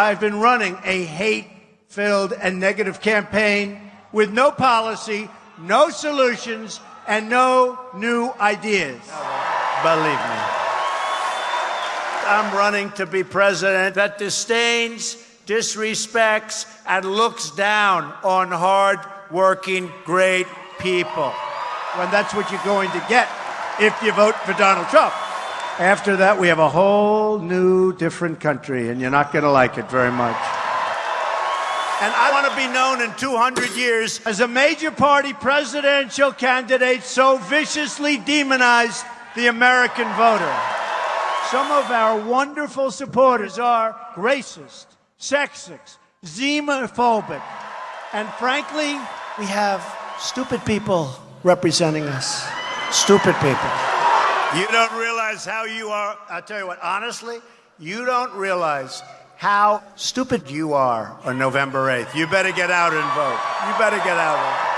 I've been running a hate filled and negative campaign with no policy, no solutions, and no new ideas. Believe me. I'm running to be president that disdains, disrespects, and looks down on hard-working, great people. When that's what you're going to get if you vote for Donald Trump. After that, we have a whole new, different country, and you're not going to like it very much. And I want to be known in 200 years as a major party presidential candidate so viciously demonized the American voter. Some of our wonderful supporters are racist, sexist, xenophobic, and frankly, we have stupid people representing us. Stupid people. You don't realize how you are. I'll tell you what, honestly, you don't realize how stupid you are on November 8th. You better get out and vote. You better get out.